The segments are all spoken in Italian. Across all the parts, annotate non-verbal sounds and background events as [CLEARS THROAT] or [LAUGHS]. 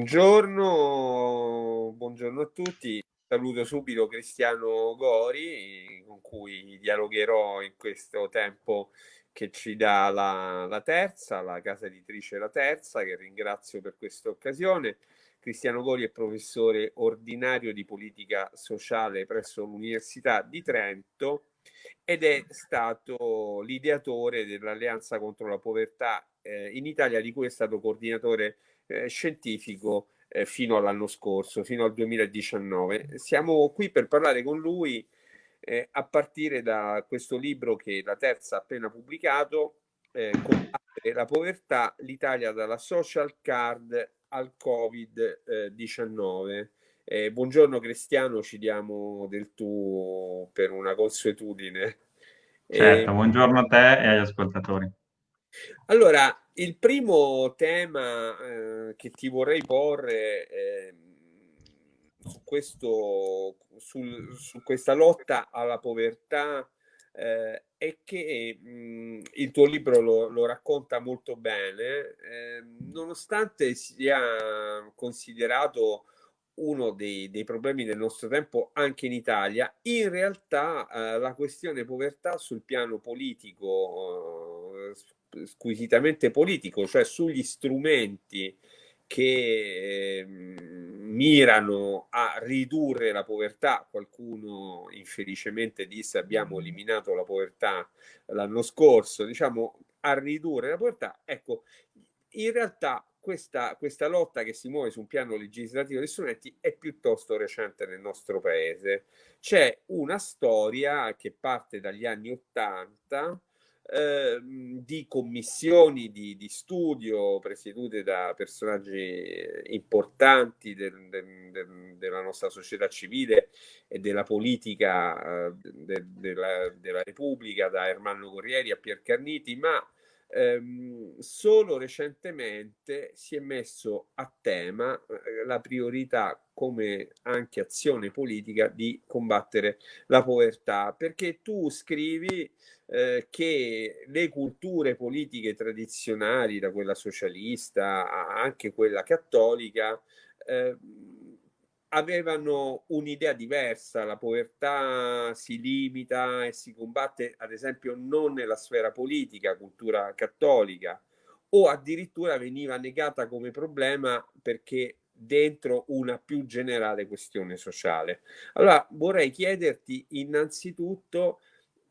Buongiorno, buongiorno a tutti. Saluto subito Cristiano Gori, con cui dialogherò in questo tempo che ci dà la, la terza, la casa editrice La Terza, che ringrazio per questa occasione. Cristiano Gori è professore ordinario di politica sociale presso l'Università di Trento ed è stato l'ideatore dell'Alleanza contro la povertà eh, in Italia, di cui è stato coordinatore eh, scientifico eh, fino all'anno scorso, fino al 2019. Siamo qui per parlare con lui eh, a partire da questo libro che la terza ha appena pubblicato, eh, Combattere la povertà, l'Italia dalla social card al Covid-19. Eh, buongiorno Cristiano, ci diamo del tu per una consuetudine. Certo, buongiorno a te e agli ascoltatori. Allora, il primo tema eh, che ti vorrei porre eh, su, questo, sul, su, questa lotta alla povertà eh, è che mh, il tuo libro lo, lo racconta molto bene, ehm, nonostante sia considerato uno dei, dei, problemi del nostro tempo anche in Italia, in realtà eh, la questione povertà sul piano politico eh, squisitamente politico, cioè sugli strumenti che eh, mirano a ridurre la povertà. Qualcuno infelicemente disse abbiamo eliminato la povertà l'anno scorso, diciamo a ridurre la povertà. Ecco, in realtà questa, questa, lotta che si muove su un piano legislativo dei strumenti è piuttosto recente nel nostro paese. C'è una storia che parte dagli anni Ottanta Ehm, di commissioni di, di, studio presiedute da personaggi eh, importanti del, del, del, della nostra società civile e della politica eh, de, della, della, Repubblica, da Ermanno Corrieri a Pier Carniti, ma ehm, solo recentemente si è messo a tema eh, la priorità come anche azione politica di combattere la povertà, perché tu scrivi eh, che le culture politiche tradizionali, da quella socialista a anche quella cattolica, eh, avevano un'idea diversa, la povertà si limita e si combatte ad esempio non nella sfera politica, cultura cattolica, o addirittura veniva negata come problema perché dentro una più generale questione sociale. Allora vorrei chiederti innanzitutto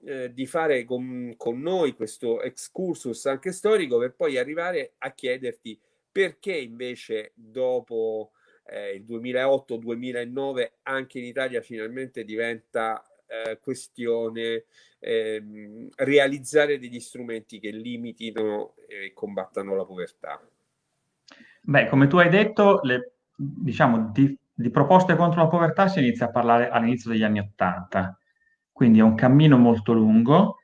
eh, di fare con, con noi questo excursus anche storico per poi arrivare a chiederti perché invece dopo eh, il 2008-2009 anche in Italia finalmente diventa eh, questione eh, realizzare degli strumenti che limitino e combattano la povertà. Beh, come tu hai detto, le, diciamo, di, di, proposte contro la povertà si inizia a parlare all'inizio degli anni Ottanta quindi è un cammino molto lungo,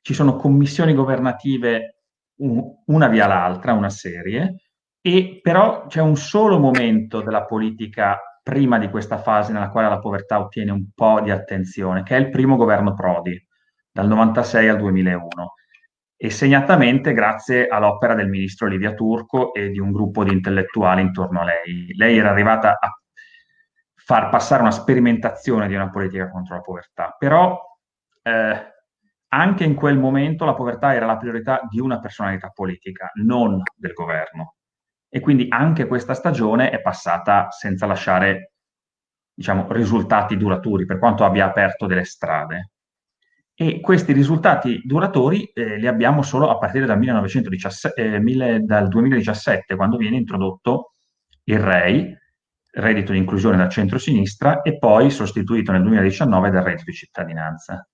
ci sono commissioni governative una via l'altra, una serie, e però c'è un solo momento della politica prima di questa fase nella quale la povertà ottiene un po' di attenzione, che è il primo governo Prodi, dal 96 al 2001, e segnatamente grazie all'opera del ministro Livia Turco e di un gruppo di intellettuali intorno a lei. Lei era arrivata a far passare una sperimentazione di una politica contro la povertà. Però eh, anche in quel momento la povertà era la priorità di una personalità politica, non del governo. E quindi anche questa stagione è passata senza lasciare diciamo, risultati duraturi, per quanto abbia aperto delle strade. E questi risultati duratori eh, li abbiamo solo a partire dal, 1917, eh, dal 2017, quando viene introdotto il REI, reddito di inclusione da centro-sinistra e poi sostituito nel 2019 dal reddito di cittadinanza.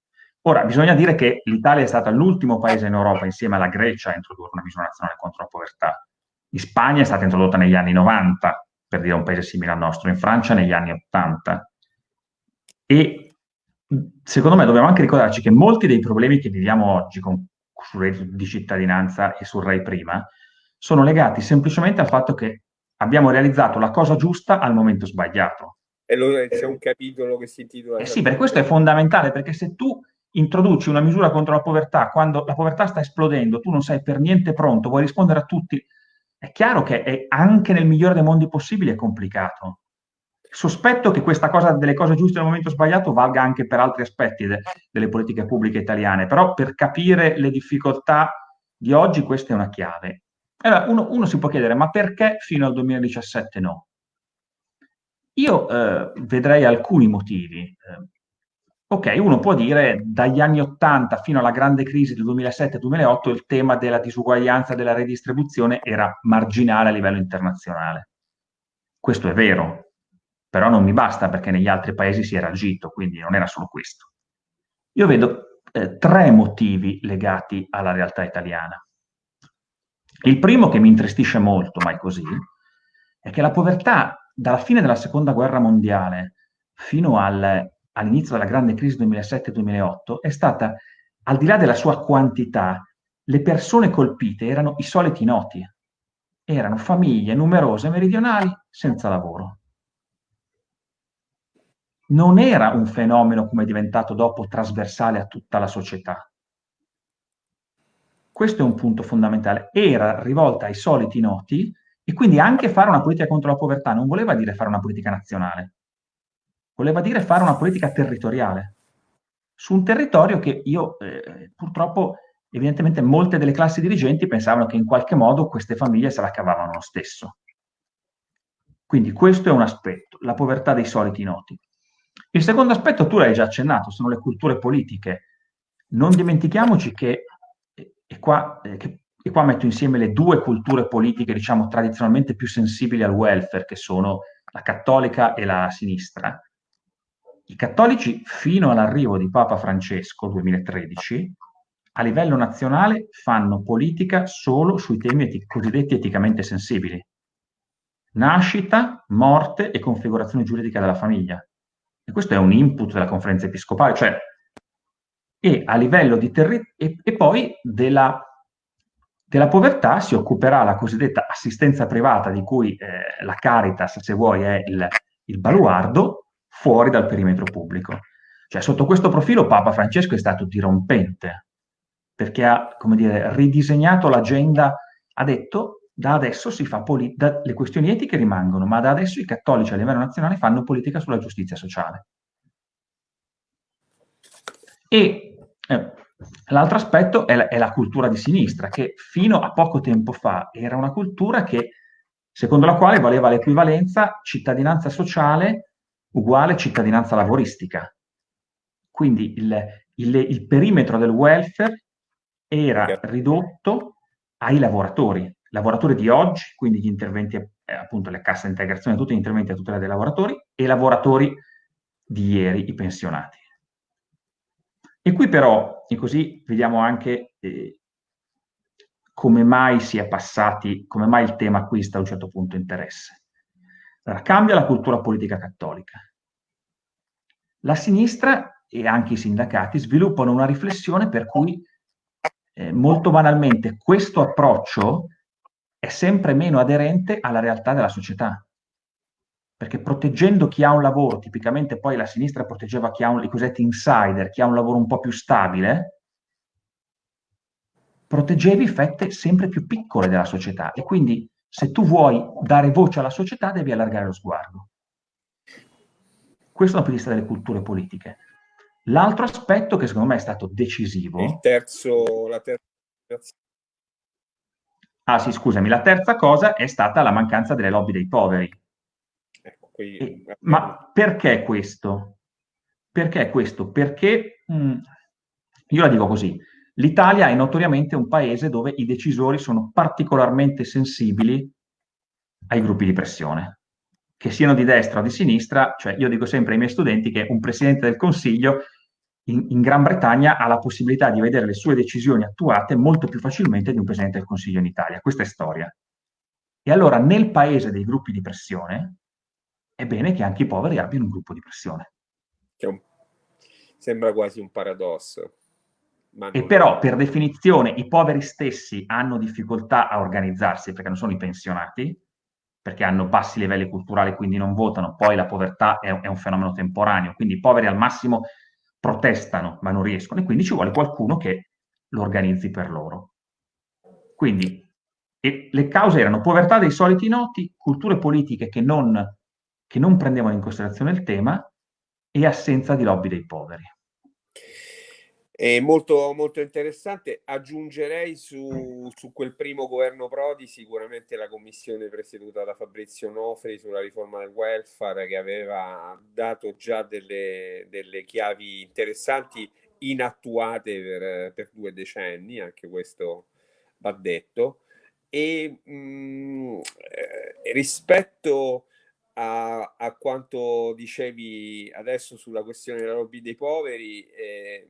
Ora, bisogna dire che l'Italia è stata l'ultimo paese in Europa, insieme alla Grecia, a introdurre una misura nazionale contro la povertà. In Spagna è stata introdotta negli anni 90, per dire un paese simile al nostro, in Francia negli anni 80. E secondo me dobbiamo anche ricordarci che molti dei problemi che viviamo oggi con, sul reddito di cittadinanza e sul REI prima sono legati semplicemente al fatto che abbiamo realizzato la cosa giusta al momento sbagliato. E allora c'è un capitolo che si intitola... Eh sì, per questo è fondamentale, perché se tu introduci una misura contro la povertà quando la povertà sta esplodendo, tu non sei per niente pronto, vuoi rispondere a tutti, È chiaro che anche nel migliore dei mondi possibili è complicato. Sospetto che questa cosa delle cose giuste nel momento sbagliato valga anche per altri aspetti de, delle politiche pubbliche italiane, però per capire le difficoltà di oggi questa è una chiave. Allora, uno, uno si può chiedere, ma perché fino al 2017 no? Io eh, vedrei alcuni motivi. Eh, ok, uno può dire dagli anni 80 fino alla grande crisi del 2007-2008 il tema della disuguaglianza della redistribuzione era marginale a livello internazionale. Questo è vero, però non mi basta perché negli altri paesi si era agito, quindi non era solo questo. Io vedo eh, tre motivi legati alla realtà italiana. Il primo che mi intristisce molto, ma è così, è che la povertà dalla fine della seconda guerra mondiale fino al, all'inizio della grande crisi 2007-2008 è stata, al di là della sua quantità, le persone colpite erano i soliti noti, erano famiglie numerose meridionali senza lavoro. Non era un fenomeno come è diventato dopo trasversale a tutta la società. Questo è un punto fondamentale. Era rivolta ai soliti noti e quindi anche fare una politica contro la povertà non voleva dire fare una politica nazionale, voleva dire fare una politica territoriale, su un territorio che io eh, purtroppo, evidentemente molte delle classi dirigenti pensavano che in qualche modo queste famiglie se la cavavano lo stesso. Quindi questo è un aspetto, la povertà dei soliti noti. Il secondo aspetto, tu l'hai già accennato, sono le culture politiche. Non dimentichiamoci che, e qua, eh, che, e qua metto insieme le due culture politiche, diciamo, tradizionalmente più sensibili al welfare, che sono la cattolica e la sinistra, i cattolici, fino all'arrivo di Papa Francesco, 2013, a livello nazionale fanno politica solo sui temi eti- cosiddetti eticamente sensibili. Nascita, morte e configurazione giuridica della famiglia. E questo è un input della conferenza episcopale, cioè, e a livello di territorio, e, e, poi della, della, povertà si occuperà la cosiddetta assistenza privata, di cui eh, la Caritas, se vuoi, è il, il baluardo, fuori dal perimetro pubblico. Cioè, sotto questo profilo Papa Francesco è stato dirompente, perché ha, dire, ridisegnato l'agenda, ha detto da adesso si fa politica, le questioni etiche rimangono, ma da adesso i cattolici a livello nazionale fanno politica sulla giustizia sociale. E eh, l'altro aspetto è la, è la, cultura di sinistra, che fino a poco tempo fa era una cultura che, secondo la quale valeva l'equivalenza cittadinanza sociale uguale cittadinanza lavoristica. Quindi il, il, il perimetro del welfare era ridotto ai lavoratori, lavoratori di oggi, quindi gli interventi, eh, appunto le casse integrazione, tutti gli interventi a tutela dei lavoratori, e lavoratori di ieri, i pensionati. E qui però, e così vediamo anche eh, come mai si è passati, come mai il tema acquista a un certo punto interesse. Allora, cambia la cultura politica cattolica. La sinistra e anche i sindacati sviluppano una riflessione per cui eh, molto banalmente questo approccio è sempre meno aderente alla realtà della società. Perché proteggendo chi ha un lavoro, tipicamente poi la sinistra proteggeva chi ha un, i cosiddetti insider, chi ha un lavoro un po' più stabile, proteggevi fette sempre più piccole della società e quindi se tu vuoi dare voce alla società devi allargare lo sguardo. Questo dal punto di vista delle culture politiche. L'altro aspetto che secondo me è stato decisivo... Il terzo, la terza... Ah sì, scusami, la terza cosa è stata la mancanza delle lobby dei poveri. Ecco, qui... e, ma perché questo? Perché questo? Perché, mh, mm, io la dico così, l'Italia è notoriamente un paese dove i decisori sono particolarmente sensibili ai gruppi di pressione che siano di destra o di sinistra, cioè io dico sempre ai miei studenti che un presidente del Consiglio in, in, Gran Bretagna ha la possibilità di vedere le sue decisioni attuate molto più facilmente di un presidente del Consiglio in Italia. Questa è storia. E allora nel paese dei gruppi di pressione è bene che anche i poveri abbiano un gruppo di pressione. Sembra quasi un paradosso. E però per definizione i poveri stessi hanno difficoltà a organizzarsi perché non sono i pensionati, perché hanno bassi livelli culturali, quindi non votano, poi la povertà è, è un fenomeno temporaneo, quindi i poveri al massimo protestano, ma non riescono, e quindi ci vuole qualcuno che lo organizzi per loro. Quindi, le cause erano povertà dei soliti noti, culture politiche che non, che non prendevano in considerazione il tema e assenza di lobby dei poveri. È molto, molto interessante. Aggiungerei su, su, quel primo governo Prodi sicuramente la commissione presieduta da Fabrizio Nofri sulla riforma del welfare che aveva dato già delle, delle chiavi interessanti inattuate per, per, due decenni, anche questo va detto. E mh, mm, rispetto a, a, quanto dicevi adesso sulla questione della lobby dei poveri, eh,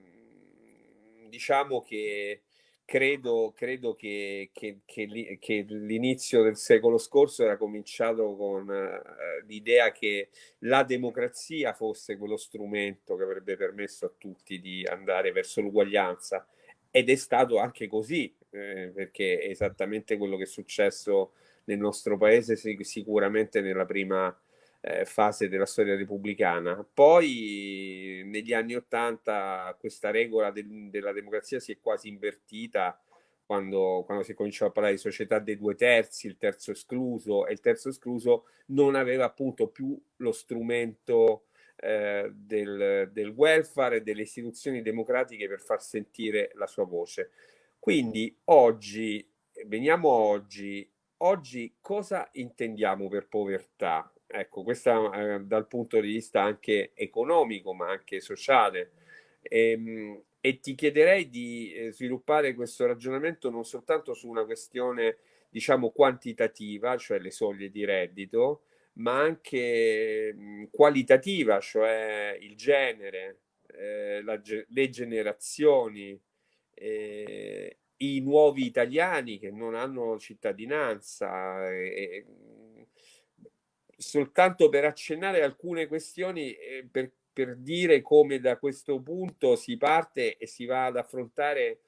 diciamo che credo, credo che, che, che, che, l'inizio del secolo scorso era cominciato con uh, l'idea che la democrazia fosse quello strumento che avrebbe permesso a tutti di andare verso l'uguaglianza. Ed è stato anche così, eh, perché è esattamente quello che è successo nel nostro paese sicuramente nella prima fase della storia repubblicana. Poi negli anni Ottanta questa regola del, della democrazia si è quasi invertita quando, quando si cominciò a parlare di società dei due terzi, il terzo escluso, e il terzo escluso non aveva appunto più lo strumento eh, del, del welfare e delle istituzioni democratiche per far sentire la sua voce. Quindi oggi, veniamo oggi, oggi cosa intendiamo per povertà? Ecco, questo eh, dal punto di vista anche economico, ma anche sociale. E, ehm, e ti chiederei di eh, sviluppare questo ragionamento non soltanto su una questione, diciamo, quantitativa, cioè le soglie di reddito, ma anche mh, qualitativa, cioè il genere, eh, la, le generazioni, eh, i nuovi italiani che non hanno cittadinanza. E, soltanto per accennare alcune questioni, eh, per, per dire come da questo punto si parte e si va ad affrontare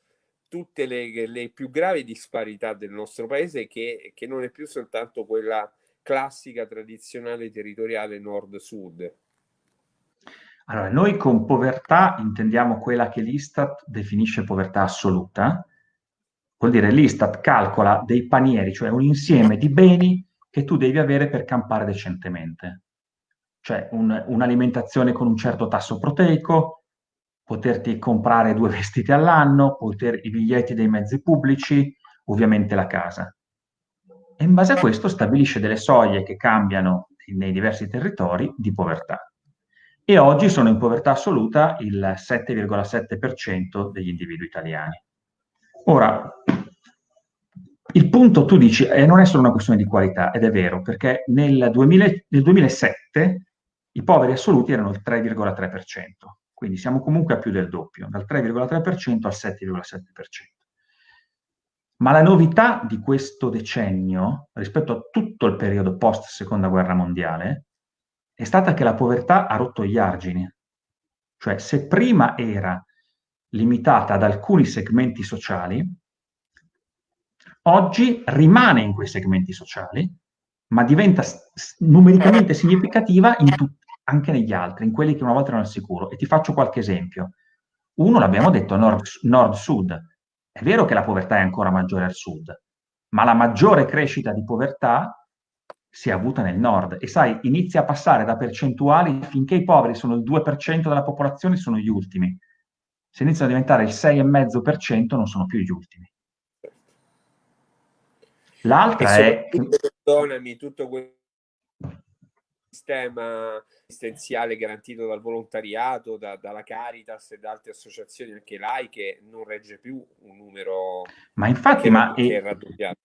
tutte le, le più gravi disparità del nostro paese, che, che non è più soltanto quella classica, tradizionale, territoriale nord-sud. Allora, noi con povertà intendiamo quella che l'Istat definisce povertà assoluta. Vuol dire l'Istat calcola dei panieri, cioè un insieme di beni che tu devi avere per campare decentemente. Cioè un, un'alimentazione con un certo tasso proteico, poterti comprare due [LAUGHS] vestiti all'anno, poter, i biglietti dei mezzi pubblici, ovviamente la casa. E in base a questo stabilisce delle soglie che cambiano nei diversi territori di povertà. E oggi sono in povertà assoluta il 7,7% degli individui italiani. Ora, il punto, tu dici, eh, non è solo una questione di qualità, ed è vero, perché nel, 2000, nel 2007 i poveri assoluti erano il 3,3%, quindi siamo comunque a più del doppio, dal 3,3% al 7,7%. Ma la novità di questo decennio, rispetto a tutto il periodo post seconda guerra mondiale, è stata che la povertà ha rotto gli argini. Cioè, se prima era limitata ad alcuni segmenti sociali, oggi rimane in quei segmenti sociali, ma diventa numericamente significativa anche negli altri, in quelli che una volta erano al sicuro. E ti faccio qualche esempio. Uno, l'abbiamo detto, nord-sud. È vero che la povertà è ancora maggiore al sud, ma la maggiore crescita di povertà si è avuta nel nord. E sai, inizia a passare da percentuali, finché i poveri sono il 2% della popolazione, sono gli ultimi. Se iniziano a diventare il 6,5%, non sono più gli ultimi. L'altra è... Perdonami, tutto quel sistema assistenziale garantito dal volontariato, da, dalla Caritas e da altre associazioni anche laiche non regge più un numero ma infatti, ma è raddoppiato.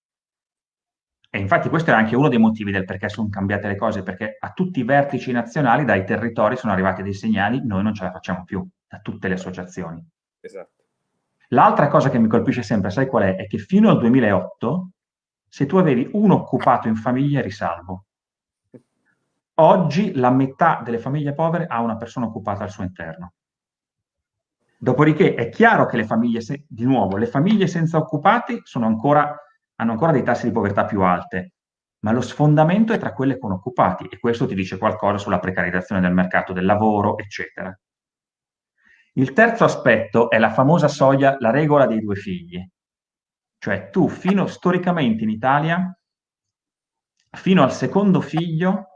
E infatti questo è anche uno dei motivi del perché sono cambiate le cose, perché a tutti i vertici nazionali, dai territori, sono arrivati dei segnali, noi non ce la facciamo più, da tutte le associazioni. Esatto. L'altra cosa che mi colpisce sempre, sai qual è? È che fino al 2008 se tu avevi uno occupato in famiglia eri salvo. Oggi la metà delle famiglie povere ha una persona occupata al suo interno. Dopodiché è chiaro che le famiglie, se, di nuovo, le famiglie senza occupati ancora, hanno ancora dei tassi di povertà più alte, ma lo sfondamento è tra quelle con occupati e questo ti dice qualcosa sulla precarizzazione del mercato del lavoro, eccetera. Il terzo aspetto è la famosa soglia, la regola dei due figli. Cioè tu fino storicamente in Italia, fino al secondo figlio,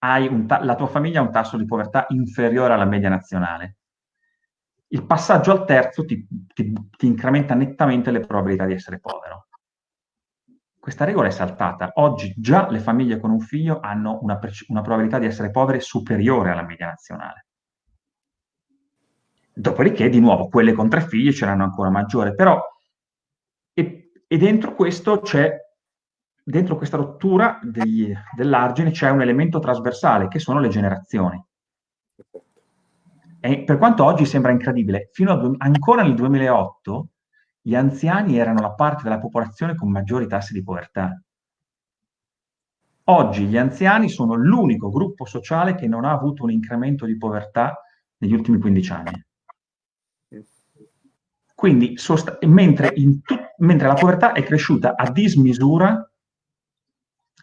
la tua famiglia ha un tasso di povertà inferiore alla media nazionale. Il passaggio al terzo ti, ti, ti incrementa nettamente le probabilità di essere povero. Questa regola è saltata. Oggi già le famiglie con un figlio hanno una, una probabilità di essere povere superiore alla media nazionale. Dopodiché, di nuovo, quelle con tre figli ce l'hanno ancora maggiore, però e, dentro questo c'è, dentro questa rottura dell'argine c'è un elemento trasversale, che sono le generazioni. E per quanto oggi sembra incredibile, fino a ancora nel 2008 gli anziani erano la parte della popolazione con maggiori tassi di povertà. Oggi gli anziani sono l'unico gruppo sociale che non ha avuto un incremento di povertà negli ultimi 15 anni. Quindi, mentre, mentre, la povertà è cresciuta a dismisura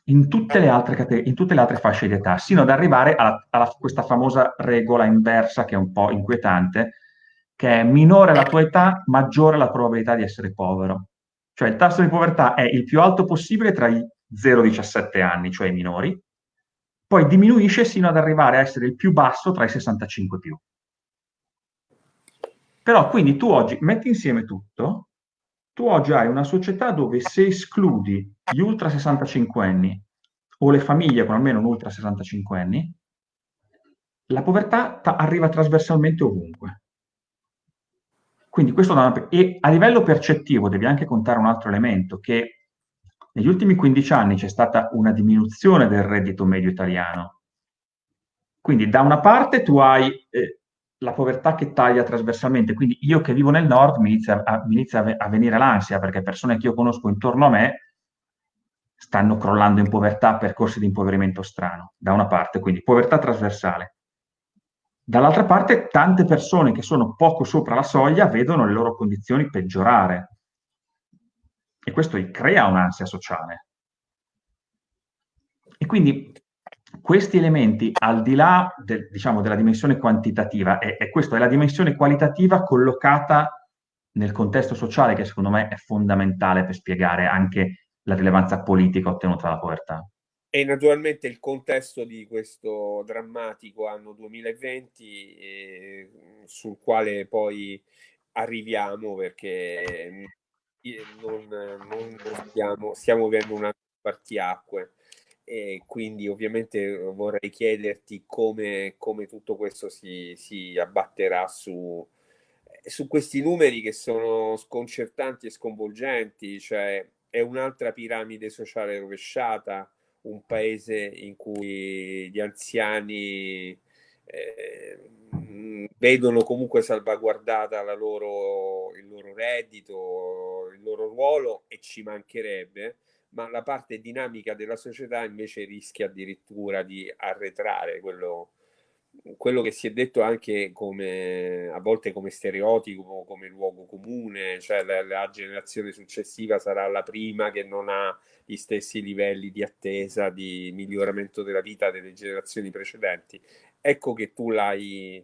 in tutte le altre, in tutte le altre fasce di età, sino ad arrivare a, a questa famosa regola inversa che è un po' inquietante, che è minore la tua età, maggiore la probabilità di essere povero. Cioè il tasso di povertà è il più alto possibile tra i 0 e i 17 anni, cioè i minori, poi diminuisce sino ad arrivare a essere il più basso tra i 65 più. Però quindi tu oggi metti insieme tutto, tu oggi hai una società dove se escludi gli ultra 65 anni o le famiglie con almeno un ultra 65 anni, la povertà arriva trasversalmente ovunque. Quindi questo da una... E a livello percettivo devi anche contare un altro elemento, che negli ultimi 15 anni c'è stata una diminuzione del reddito medio italiano. Quindi da una parte tu hai eh, la povertà che taglia trasversalmente. Quindi io che vivo nel nord mi inizia a, mi inizia a venire l'ansia perché persone che io conosco intorno a me stanno crollando in povertà, percorsi di impoverimento strano, da una parte, quindi povertà trasversale. Dall'altra parte, tante persone che sono poco sopra la soglia vedono le loro condizioni peggiorare. E questo crea un'ansia sociale. E quindi questi elementi, al di là del, diciamo, della dimensione quantitativa, e, e questa è la dimensione qualitativa collocata nel contesto sociale, che secondo me è fondamentale per spiegare anche la rilevanza politica ottenuta dalla povertà. E naturalmente il contesto di questo drammatico anno 2020, eh, sul quale poi arriviamo perché non, non stiamo, stiamo vivendo un anno spartiacque e quindi ovviamente vorrei chiederti come, come tutto questo si, si abbatterà su, su, questi numeri che sono sconcertanti e sconvolgenti, cioè è un'altra piramide sociale rovesciata, un paese in cui gli anziani eh, vedono comunque salvaguardata loro, il loro reddito, il loro ruolo e ci mancherebbe ma la parte dinamica della società invece rischia addirittura di arretrare quello, quello che si è detto anche come a volte come stereotipo, come luogo comune, cioè la, la, generazione successiva sarà la prima che non ha gli stessi livelli di attesa, di miglioramento della vita delle generazioni precedenti. Ecco che tu l'hai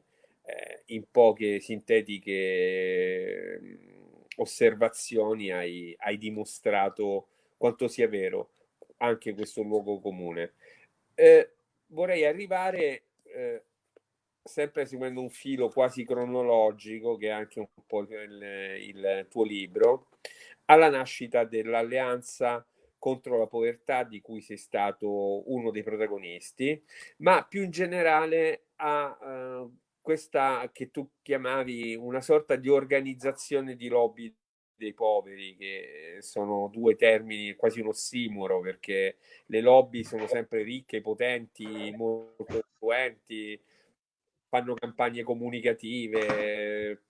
eh, in poche sintetiche mm, osservazioni hai, hai dimostrato quanto sia vero anche questo luogo comune. Eh, vorrei arrivare, eh, sempre seguendo un filo quasi cronologico, che è anche un po' il, il tuo libro, alla nascita dell'alleanza contro la povertà di cui sei stato uno dei protagonisti, ma più in generale a uh, questa che tu chiamavi una sorta di organizzazione di lobby dei poveri, che sono due termini quasi un ossimoro, perché le lobby sono sempre ricche, potenti, molto influenti, fanno campagne comunicative,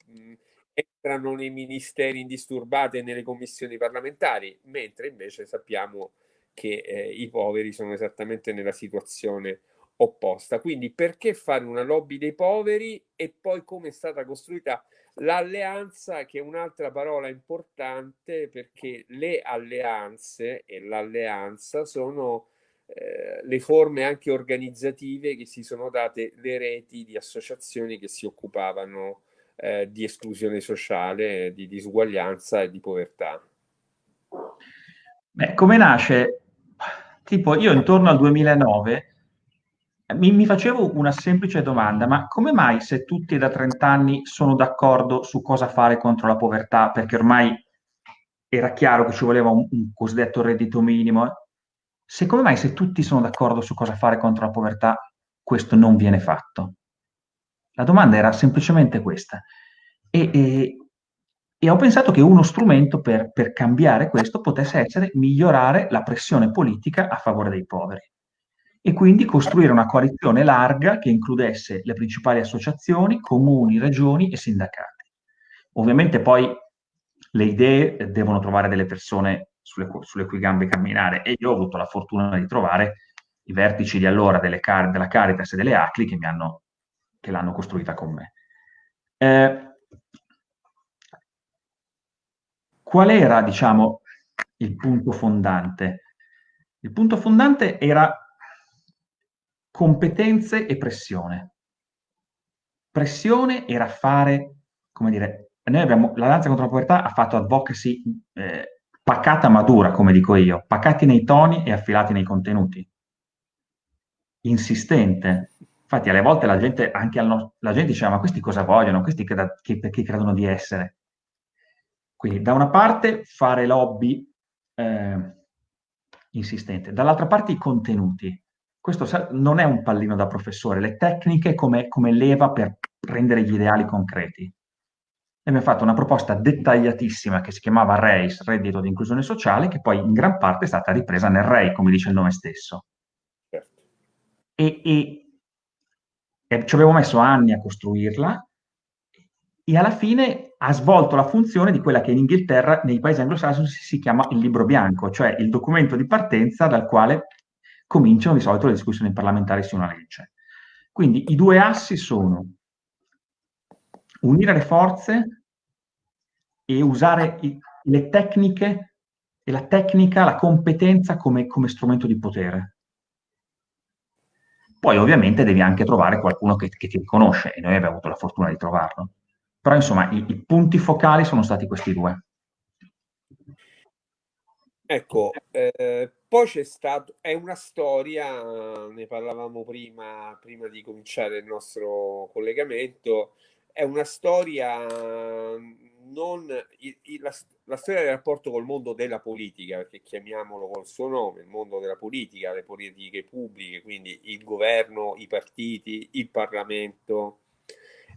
entrano nei ministeri indisturbati e nelle commissioni parlamentari, mentre invece sappiamo che eh, i poveri sono esattamente nella situazione opposta. Quindi perché fare una lobby dei poveri e poi come è stata costruita L'alleanza, che è un'altra parola importante perché le alleanze e l'alleanza sono eh, le forme anche organizzative che si sono date le reti di associazioni che si occupavano eh, di esclusione sociale, di disuguaglianza e di povertà. Beh, come nasce? Tipo, io intorno al 2009 mi, mi facevo una semplice domanda, ma come mai se tutti da 30 anni sono d'accordo su cosa fare contro la povertà, perché ormai era chiaro che ci voleva un, un cosiddetto reddito minimo, se come mai se tutti sono d'accordo su cosa fare contro la povertà, questo non viene fatto? La domanda era semplicemente questa. E, e, e ho pensato che uno strumento per, per cambiare questo potesse essere migliorare la pressione politica a favore dei poveri e quindi costruire una coalizione larga che includesse le principali associazioni, comuni, regioni e sindacati. Ovviamente poi le idee devono trovare delle persone sulle, sulle cui gambe camminare e io ho avuto la fortuna di trovare i vertici di allora delle, della Caritas e delle ACLI che, hanno, che l'hanno costruita con me. Eh, qual era, diciamo, il punto fondante? Il punto fondante era competenze e pressione. Pressione era fare, come dire, noi abbiamo, la danza contro la povertà ha fatto advocacy eh, pacata ma dura, come dico io, pacati nei toni e affilati nei contenuti. Insistente. Infatti alle volte la gente, anche al la gente diceva, ma questi cosa vogliono? Questi che, che, che credono di essere? Quindi da una parte fare lobby eh, insistente, dall'altra parte i contenuti questo non è un pallino da professore, le tecniche come, come leva per rendere gli ideali concreti. E abbiamo fatto una proposta dettagliatissima che si chiamava RACE, Reddito di Inclusione Sociale, che poi in gran parte è stata ripresa nel REI, come dice il nome stesso. Certo. E, e, e ci avevo messo anni a costruirla e alla fine ha svolto la funzione di quella che in Inghilterra, nei paesi anglosassoni, si chiama il libro bianco, cioè il documento di partenza dal quale cominciano di solito le discussioni parlamentari su una legge. Quindi i due assi sono unire le forze e usare i, le tecniche e la tecnica, la competenza come, come strumento di potere. Poi ovviamente devi anche trovare qualcuno che, che, ti riconosce e noi abbiamo avuto la fortuna di trovarlo. Però insomma i, i punti focali sono stati questi due. Ecco, eh, poi c'è stato, è una storia, ne parlavamo prima, prima di cominciare il nostro collegamento, è una storia non, la, la, storia del rapporto col mondo della politica, perché chiamiamolo col suo nome, il mondo della politica, le politiche pubbliche, quindi il governo, i partiti, il Parlamento,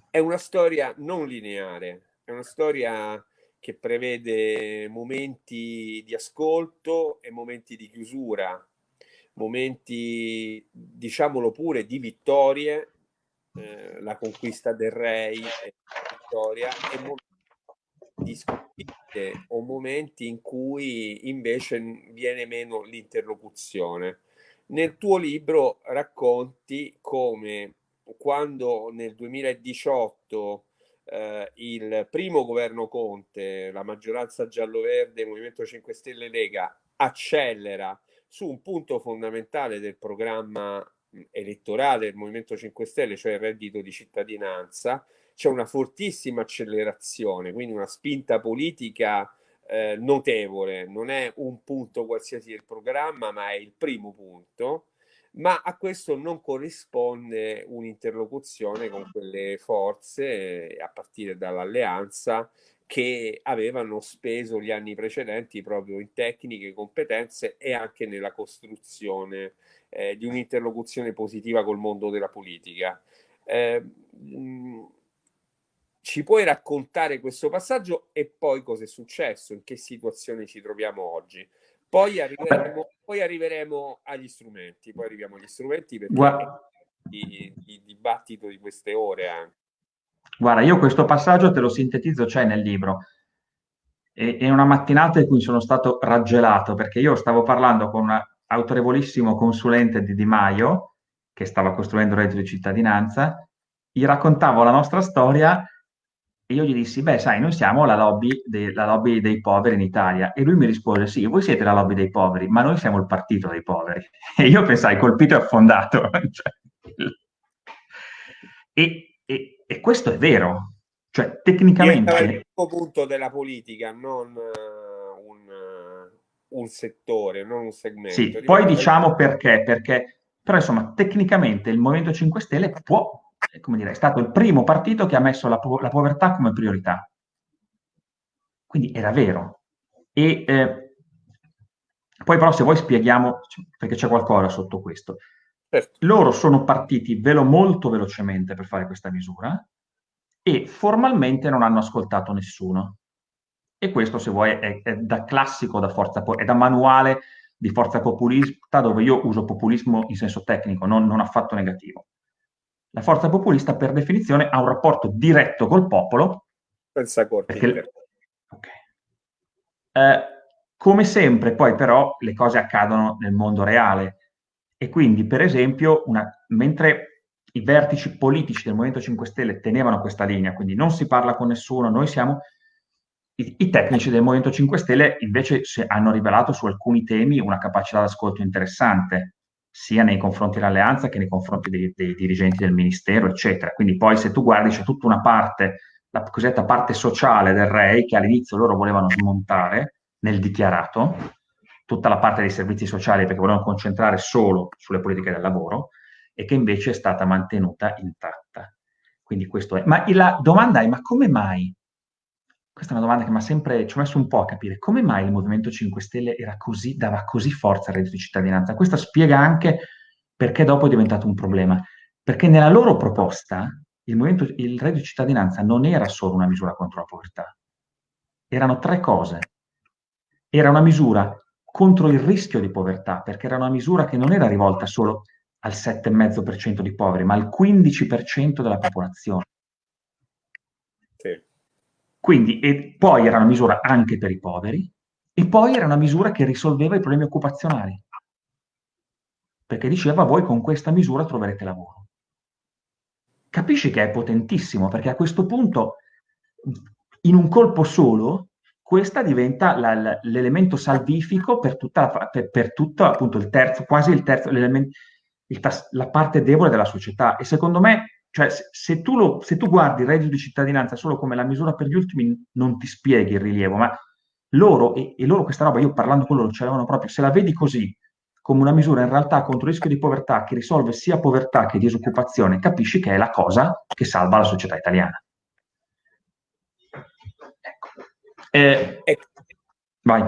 è una storia non lineare, è una storia che prevede momenti di ascolto e momenti di chiusura, momenti, diciamolo pure, di vittorie, eh, la conquista del re e vittoria, e momenti di sconfitte o momenti in cui invece viene meno l'interlocuzione. Nel tuo libro racconti come quando nel 2018 eh, il primo governo Conte, la maggioranza giallo-verde, Movimento 5 Stelle Lega, accelera su un punto fondamentale del programma elettorale del Movimento 5 Stelle, cioè il reddito di cittadinanza, c'è una fortissima accelerazione, quindi una spinta politica eh, notevole, non è un punto qualsiasi del programma, ma è il primo punto ma a questo non corrisponde un'interlocuzione con quelle forze, a partire dall'alleanza, che avevano speso gli anni precedenti proprio in tecniche, competenze e anche nella costruzione eh, di un'interlocuzione positiva col mondo della politica. Eh, ci puoi raccontare questo passaggio e poi cosa è successo, in che situazione ci troviamo oggi? Poi arriveremo, poi arriveremo agli strumenti, poi arriviamo agli strumenti perché Guarda. il, il dibattito di queste ore anche. Guarda, io questo passaggio te lo sintetizzo, c'è nel libro. E, è una mattinata in cui sono stato raggelato perché io stavo parlando con un autorevolissimo consulente di Di Maio che stava costruendo il reddito di cittadinanza, gli raccontavo la nostra storia e io gli dissi, beh, sai, noi siamo la lobby, de- la lobby, dei poveri in Italia. E lui mi rispose, sì, voi siete la lobby dei poveri, ma noi siamo il partito dei poveri. [LAUGHS] E io pensai, colpito e affondato. [LAUGHS] E, e, e, questo è vero. Cioè, tecnicamente... È il punto della politica, non uh, un, uh, un settore, non un segmento. Sì, poi diciamo perché, perché, però insomma, tecnicamente il Movimento 5 Stelle può, come dire, è stato il primo partito che ha messo la, po- la povertà come priorità. Quindi era vero. E eh, poi però se vuoi spieghiamo, perché c'è qualcosa sotto questo. Certo. Loro sono partiti velo molto velocemente per fare questa misura e formalmente non hanno ascoltato nessuno. E questo, se vuoi, è, è da classico, da forza, è da manuale di forza populista, dove io uso populismo in senso tecnico, non, non affatto negativo. La forza populista, per definizione, ha un rapporto diretto col popolo. Pensa corti. Perché... Okay. Eh, come sempre, poi però, le cose accadono nel mondo reale. E quindi, per esempio, una... mentre i vertici politici del Movimento 5 Stelle tenevano questa linea, quindi non si parla con nessuno, noi siamo i, I, tecnici del Movimento 5 Stelle invece hanno rivelato su alcuni temi una capacità d'ascolto interessante, sia nei confronti dell'alleanza che nei confronti dei, dei dirigenti del ministero, eccetera. Quindi poi se tu guardi c'è tutta una parte, la cosiddetta parte sociale del REI, che all'inizio loro volevano smontare nel dichiarato, tutta la parte dei servizi sociali perché volevano concentrare solo sulle politiche del lavoro, e che invece è stata mantenuta intatta. Quindi questo è. Ma la domanda è, ma come mai questa è una domanda che mi ha sempre, ci ho messo un po' a capire come mai il Movimento 5 Stelle così, dava così forza al reddito di cittadinanza. Questo spiega anche perché dopo è diventato un problema. Perché nella loro proposta il, il reddito di cittadinanza non era solo una misura contro la povertà, erano tre cose. Era una misura contro il rischio di povertà, perché era una misura che non era rivolta solo al 7,5% di poveri, ma al 15% della popolazione. Sì. Quindi, e poi era una misura anche per i poveri, e poi era una misura che risolveva i problemi occupazionali. Perché diceva, voi con questa misura troverete lavoro. Capisci che è potentissimo, perché a questo punto, in un colpo solo, questa diventa l'elemento salvifico per tutta, per, per tutto appunto il terzo, quasi il terzo, il, la parte debole della società. E secondo me cioè, se tu, lo, se tu guardi il reddito di cittadinanza solo come la misura per gli ultimi, non ti spieghi il rilievo, ma loro, e, e loro questa roba, io parlando con loro, ce l'avevano proprio, se la vedi così, come una misura in realtà contro il rischio di povertà che risolve sia povertà che disoccupazione, capisci che è la cosa che salva la società italiana. Ecco. Eh, ecco. Vai.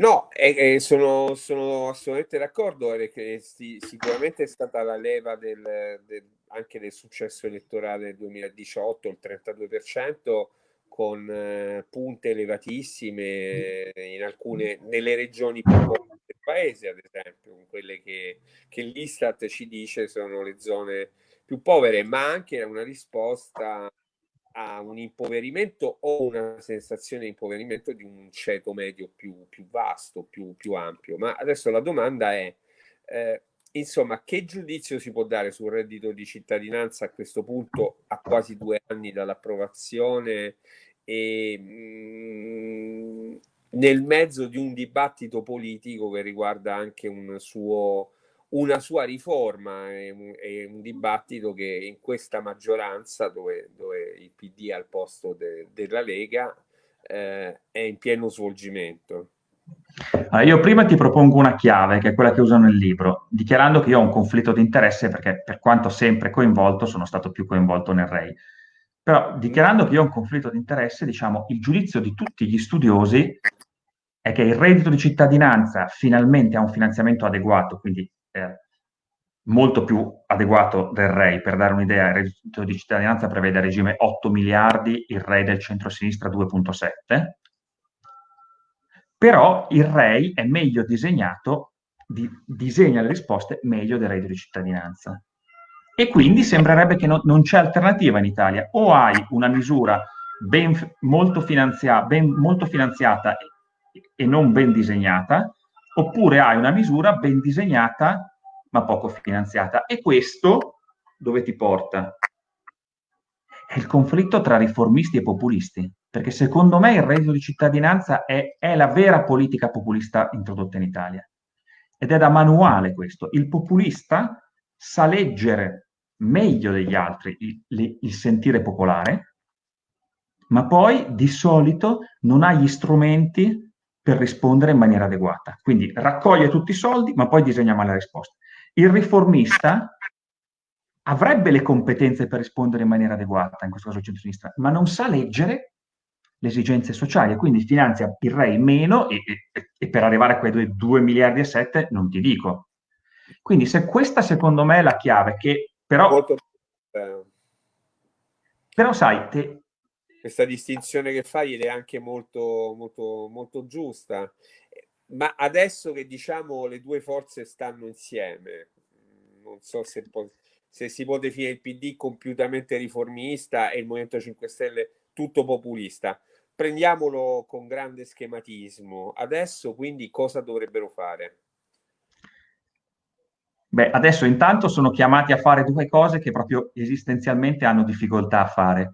No, eh, sono, sono, assolutamente d'accordo perché sì, sicuramente è stata la leva del, del, anche del successo elettorale del 2018, il 32%, con eh, punte elevatissime in alcune, nelle regioni più povere del paese, ad esempio, quelle che, che l'Istat ci dice sono le zone più povere, ma anche una risposta a un impoverimento o una sensazione di impoverimento di un ceto medio più, più vasto, più, più, ampio. Ma adesso la domanda è, eh, insomma, che giudizio si può dare sul reddito di cittadinanza a questo punto, a quasi due anni dall'approvazione e mh, mm, nel mezzo di un dibattito politico che riguarda anche un suo una sua riforma, è un, è un, dibattito che in questa maggioranza, dove, dove il PD è al posto de, della Lega, eh, è in pieno svolgimento. Allora, io prima ti propongo una chiave, che è quella che uso nel libro, dichiarando che io ho un conflitto di interesse perché per quanto sempre coinvolto, sono stato più coinvolto nel REI. Però dichiarando che io ho un conflitto di interesse, diciamo, il giudizio di tutti gli studiosi è che il reddito di cittadinanza finalmente ha un finanziamento adeguato, quindi molto più adeguato del REI. Per dare un'idea, il reddito di cittadinanza prevede a regime 8 miliardi, il REI del centro-sinistra 2,7. Però il REI è meglio disegnato, di, disegna le risposte meglio del reddito di cittadinanza. E quindi sembrerebbe che no, non c'è alternativa in Italia. O hai una misura ben, molto, finanzia, ben, molto finanziata e non ben disegnata, oppure hai una misura ben disegnata ma poco finanziata. E questo dove ti porta? È il conflitto tra riformisti e populisti, perché secondo me il reddito di cittadinanza è, è la vera politica populista introdotta in Italia. Ed è da manuale questo. Il populista sa leggere meglio degli altri il, il sentire popolare, ma poi di solito non ha gli strumenti per rispondere in maniera adeguata. Quindi raccoglie tutti i soldi, ma poi disegna male la risposta. Il riformista avrebbe le competenze per rispondere in maniera adeguata, in questo caso il centro-sinistra, ma non sa leggere le esigenze sociali e quindi finanzia il REI meno e, e, e per arrivare a quei 2 miliardi e 7 non ti dico. Quindi se questa secondo me è la chiave, che però... Molto... Però sai, te... questa distinzione che fai è anche molto, molto, molto giusta. Ma adesso che diciamo le due forze stanno insieme, non so se, po- se si può definire il PD compiutamente riformista e il Movimento 5 Stelle tutto populista. Prendiamolo con grande schematismo. Adesso quindi cosa dovrebbero fare? Beh, adesso intanto sono chiamati a fare due cose che proprio esistenzialmente hanno difficoltà a fare.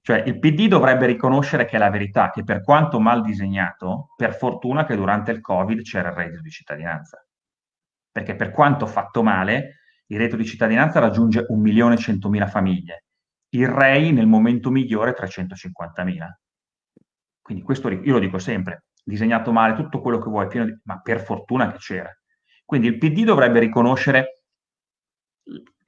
Cioè, il PD dovrebbe riconoscere che è la verità, che per quanto mal disegnato, per fortuna che durante il Covid c'era il reddito di cittadinanza. Perché per quanto fatto male, il reddito di cittadinanza raggiunge 1.100.000 famiglie, il REI nel momento migliore 350.000. Quindi questo io lo dico sempre, disegnato male, tutto quello che vuoi, di... ma per fortuna che c'era. Quindi il PD dovrebbe riconoscere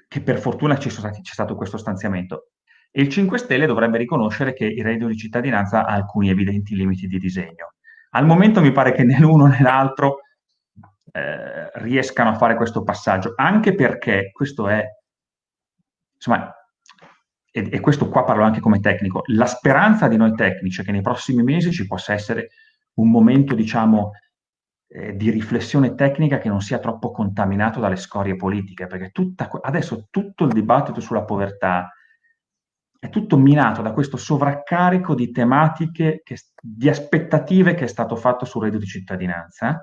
che per fortuna c'è stato questo stanziamento e il 5 Stelle dovrebbe riconoscere che il reddito di cittadinanza ha alcuni evidenti limiti di disegno. Al momento mi pare che né l'uno né l'altro eh, riescano a fare questo passaggio, anche perché questo è, insomma, e, e, questo qua parlo anche come tecnico, la speranza di noi tecnici è che nei prossimi mesi ci possa essere un momento, diciamo, eh, di riflessione tecnica che non sia troppo contaminato dalle scorie politiche, perché tutta, adesso tutto il dibattito sulla povertà è tutto minato da questo sovraccarico di tematiche, che, di aspettative che è stato fatto sul reddito di cittadinanza,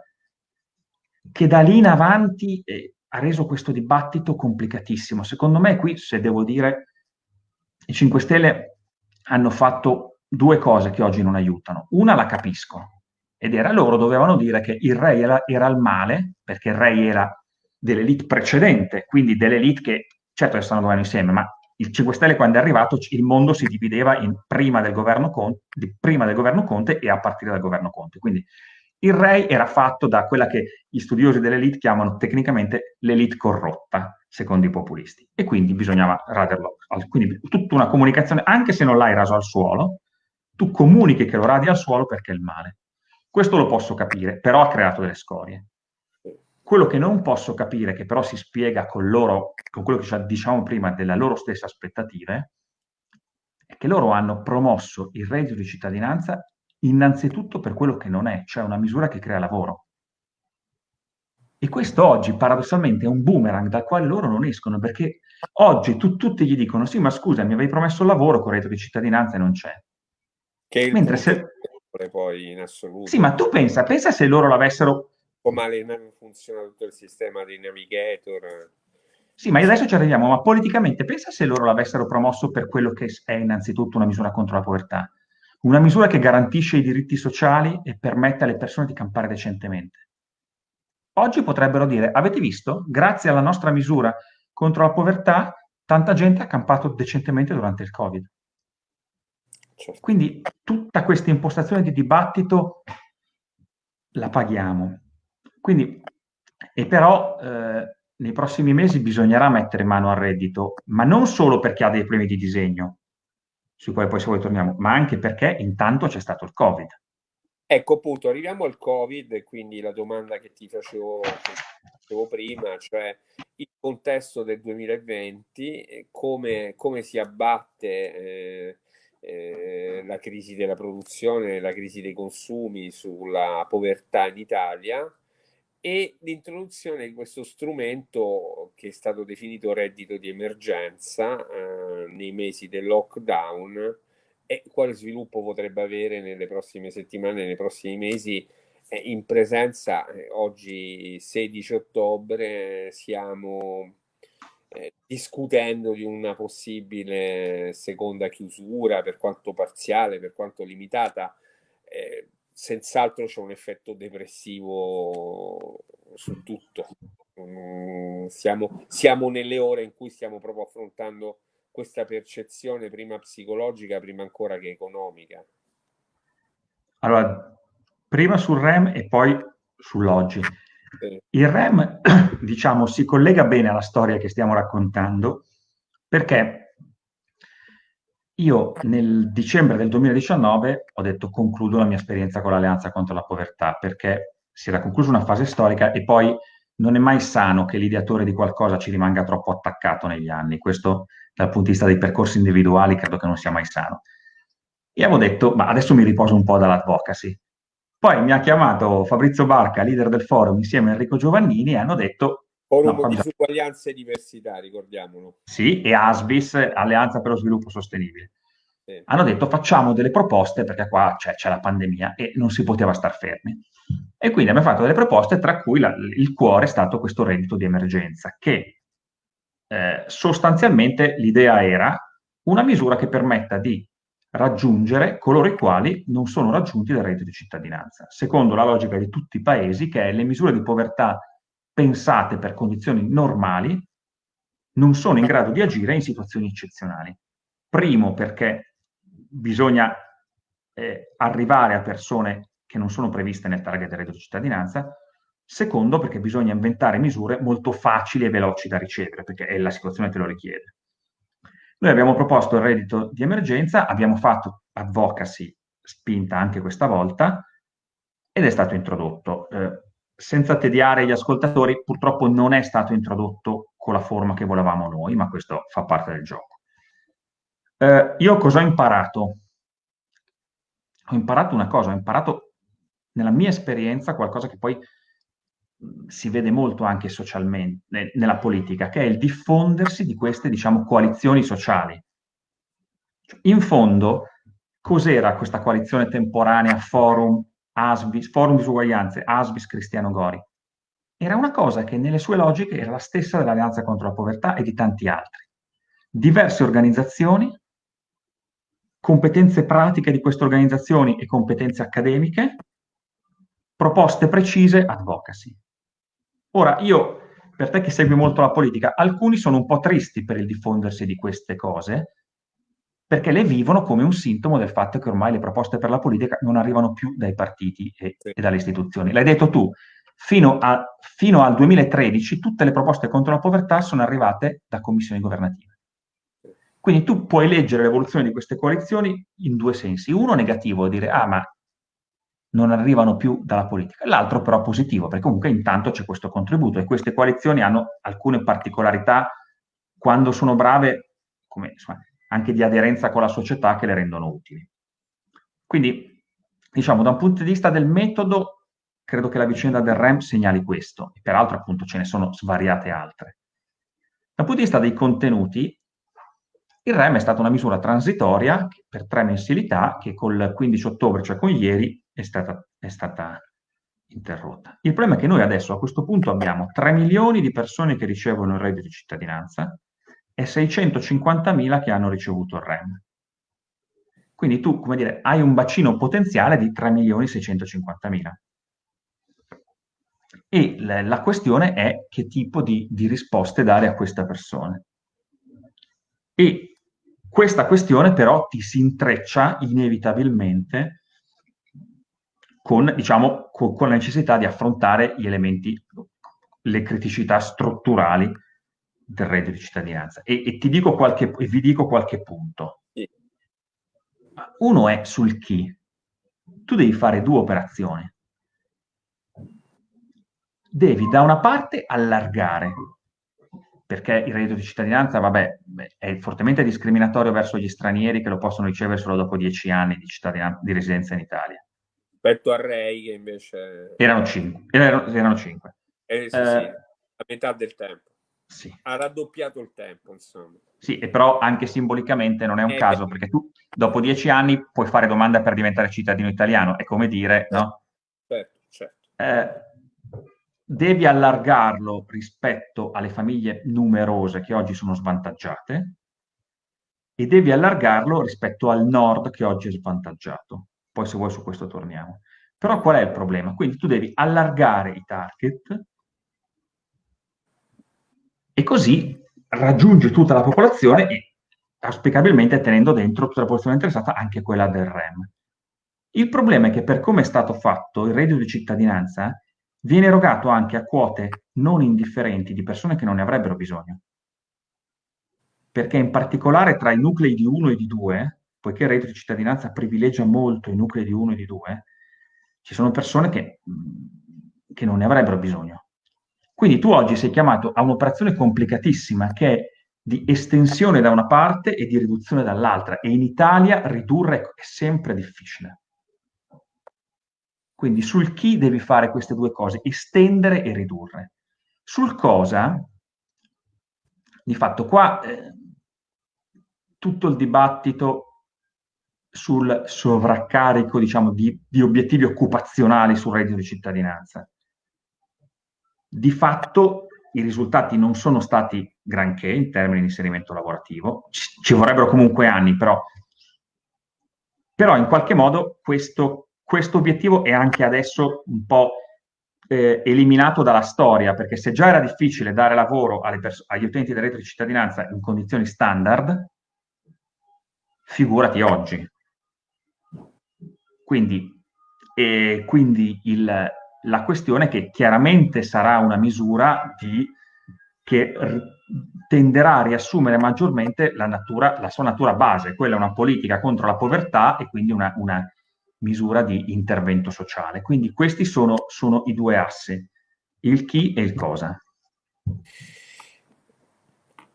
che da lì in avanti eh, ha reso questo dibattito complicatissimo. Secondo me qui, se devo dire, i 5 Stelle hanno fatto due cose che oggi non aiutano. Una la capisco, ed era loro dovevano dire che il re era, era il male, perché il re era dell'elite precedente, quindi dell'elite che, certo che stanno governo insieme, ma il 5 Stelle quando è arrivato il mondo si divideva in prima del governo Conte, prima del governo Conte e a partire dal governo Conte. Quindi il re era fatto da quella che gli studiosi dell'elite chiamano tecnicamente l'elite corrotta, secondo i populisti. E quindi bisognava raderlo. Quindi tutta una comunicazione, anche se non l'hai raso al suolo, tu comunichi che lo radi al suolo perché è il male. Questo lo posso capire, però ha creato delle scorie. Quello che non posso capire, che però si spiega con loro, con quello che diciamo prima delle loro stesse aspettative, è che loro hanno promosso il reddito di cittadinanza innanzitutto per quello che non è, cioè una misura che crea lavoro. E questo oggi paradossalmente è un boomerang dal quale loro non escono, perché oggi tu, tutti gli dicono sì, ma scusa, mi avevi promesso il lavoro con il reddito di cittadinanza e non c'è. Che Mentre se... poi in assoluto. Sì, ma tu pensa, pensa se loro l'avessero come funziona tutto il sistema di navigator. Sì, ma adesso ci arriviamo, ma politicamente pensa se loro l'avessero promosso per quello che è innanzitutto una misura contro la povertà, una misura che garantisce i diritti sociali e permette alle persone di campare decentemente. Oggi potrebbero dire, avete visto, grazie alla nostra misura contro la povertà, tanta gente ha campato decentemente durante il Covid. Certo. Quindi tutta questa impostazione di dibattito la paghiamo. Quindi, e però eh, nei prossimi mesi bisognerà mettere mano al reddito, ma non solo perché ha dei problemi di disegno, sui quali poi se vuoi torniamo, ma anche perché intanto c'è stato il Covid. Ecco appunto, arriviamo al Covid quindi la domanda che ti facevo, che facevo prima, cioè il contesto del 2020, come, come si abbatte eh, eh, la crisi della produzione, la crisi dei consumi sulla povertà in Italia e l'introduzione di questo strumento che è stato definito reddito di emergenza eh, nei mesi del lockdown e quale sviluppo potrebbe avere nelle prossime settimane, nei prossimi mesi. Eh, in presenza, eh, oggi 16 ottobre, siamo eh, discutendo di una possibile seconda chiusura, per quanto parziale, per quanto limitata eh, senz'altro c'è un effetto depressivo su tutto. Mm, siamo, siamo nelle ore in cui stiamo proprio affrontando questa percezione prima psicologica, prima ancora che economica. Allora, prima sul REM e poi sull'oggi. Il REM, [CLEARS THROAT] diciamo, si collega bene alla storia che stiamo raccontando perché io nel dicembre del 2019 ho detto concludo la mia esperienza con l'Alleanza contro la povertà perché si era conclusa una fase storica e poi non è mai sano che l'ideatore di qualcosa ci rimanga troppo attaccato negli anni. Questo dal punto di vista dei percorsi individuali credo che non sia mai sano. E avevo detto, ma adesso mi riposo un po' dall'advocacy. Poi mi ha chiamato Fabrizio Barca, leader del forum, insieme a Enrico Giovannini, e hanno detto... Forum no, di disuguaglianza e diversità, ricordiamolo. Sì, e ASBIS, Alleanza per lo Sviluppo Sostenibile. Sì. Hanno detto facciamo delle proposte perché qua c'è, c'è la pandemia e non si poteva star fermi. E quindi abbiamo fatto delle proposte, tra cui la, il cuore è stato questo reddito di emergenza, che eh, sostanzialmente l'idea era una misura che permetta di raggiungere coloro i quali non sono raggiunti dal reddito di cittadinanza, secondo la logica di tutti i paesi, che è le misure di povertà pensate per condizioni normali non sono in grado di agire in situazioni eccezionali. Primo perché bisogna eh, arrivare a persone che non sono previste nel target del reddito di cittadinanza, secondo perché bisogna inventare misure molto facili e veloci da ricevere, perché la situazione te lo richiede. Noi abbiamo proposto il reddito di emergenza, abbiamo fatto advocacy spinta anche questa volta ed è stato introdotto. Eh, senza tediare gli ascoltatori, purtroppo non è stato introdotto con la forma che volevamo noi, ma questo fa parte del gioco. Eh, io cosa ho imparato? Ho imparato una cosa, ho imparato nella mia esperienza qualcosa che poi si vede molto anche socialmente, nella politica, che è il diffondersi di queste, diciamo, coalizioni sociali. In fondo, cos'era questa coalizione temporanea Forum, Asbis, Forum Disuguaglianze, Asbis Cristiano Gori? Era una cosa che nelle sue logiche era la stessa dell'Alleanza contro la povertà e di tanti altri. Diverse organizzazioni, competenze pratiche di queste organizzazioni e competenze accademiche, proposte precise, advocacy. Ora, io, per te che segui molto la politica, alcuni sono un po' tristi per il diffondersi di queste cose, perché le vivono come un sintomo del fatto che ormai le proposte per la politica non arrivano più dai partiti e, e dalle istituzioni. L'hai detto tu, fino, a, fino, al 2013 tutte le proposte contro la povertà sono arrivate da commissioni governative. Quindi tu puoi leggere l'evoluzione di queste coalizioni in due sensi. Uno negativo, dire, ah ma non arrivano più dalla politica. L'altro però positivo, perché comunque intanto c'è questo contributo e queste coalizioni hanno alcune particolarità quando sono brave, come, insomma, anche di aderenza con la società che le rendono utili. Quindi, diciamo, da un punto di vista del metodo, credo che la vicenda del REM segnali questo, e peraltro appunto ce ne sono svariate altre. Dal punto di vista dei contenuti, il REM è stata una misura transitoria per tre mensilità che col 15 ottobre, cioè con ieri, è stata, è stata interrotta. Il problema è che noi adesso a questo punto abbiamo 3 milioni di persone che ricevono il reddito di cittadinanza e 650 mila che hanno ricevuto il REM. Quindi tu, come dire, hai un bacino potenziale di 3 milioni 650 mila. E la, la, questione è che tipo di, di risposte dare a queste persone. E questa questione però ti si intreccia inevitabilmente con, diciamo, con, con la necessità di affrontare gli elementi, le criticità strutturali del reddito di cittadinanza. E, e, ti dico qualche, e vi dico qualche punto. Uno è sul chi. Tu devi fare due operazioni. Devi da una parte allargare, perché il reddito di cittadinanza, vabbè, è fortemente discriminatorio verso gli stranieri che lo possono ricevere solo dopo dieci anni di, di residenza in Italia rispetto a Ray che invece... Erano cinque. Erano, erano cinque. Eh, sì, eh, sì, a metà del tempo. Sì. Ha raddoppiato il tempo, insomma. Sì, e però anche simbolicamente non è un eh, caso, beh. perché tu dopo dieci anni puoi fare domanda per diventare cittadino italiano, è come dire, no? Certo, certo. Eh, devi allargarlo rispetto alle famiglie numerose che oggi sono svantaggiate e devi allargarlo rispetto al nord che oggi è svantaggiato poi se vuoi su questo torniamo. Però qual è il problema? Quindi tu devi allargare i target e così raggiungi tutta la popolazione e auspicabilmente tenendo dentro tutta la popolazione interessata, anche quella del REM. Il problema è che per come è stato fatto il reddito di cittadinanza viene erogato anche a quote non indifferenti di persone che non ne avrebbero bisogno. Perché in particolare tra i nuclei di 1 e di 2, poiché il reddito di cittadinanza privilegia molto i nuclei di 1 e di 2, ci sono persone che, che non ne avrebbero bisogno. Quindi tu oggi sei chiamato a un'operazione complicatissima che è di estensione da una parte e di riduzione dall'altra e in Italia ridurre è sempre difficile. Quindi sul chi devi fare queste due cose, estendere e ridurre. Sul cosa, di fatto qua eh, tutto il dibattito sul sovraccarico diciamo, di, di obiettivi occupazionali sul reddito di cittadinanza. Di fatto i risultati non sono stati granché in termini di inserimento lavorativo, ci, vorrebbero comunque anni, però, però in qualche modo questo questo obiettivo è anche adesso un po' eh, eliminato dalla storia, perché se già era difficile dare lavoro agli utenti del reddito di cittadinanza in condizioni standard, figurati oggi. Quindi, eh, quindi il, la questione è che chiaramente sarà una misura di, che tenderà a riassumere maggiormente la, natura, la sua natura base, quella è una politica contro la povertà e quindi una, una misura di intervento sociale. Quindi questi sono, sono i due assi, il chi e il cosa.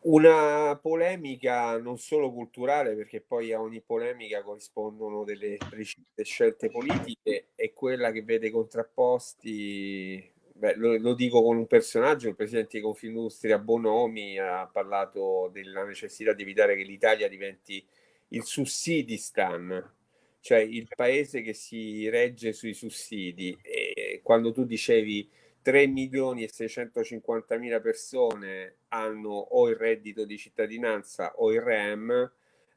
Una polemica non solo culturale, perché poi a ogni polemica corrispondono delle precise scelte politiche, è quella che vede contrapposti, beh, lo, lo, dico con un personaggio, il presidente di Confindustria Bonomi ha parlato della necessità di evitare che l'Italia diventi il sussidistan, cioè il paese che si regge sui sussidi. E quando tu dicevi 3 milioni e 650 mila persone hanno o il reddito di cittadinanza o il REM,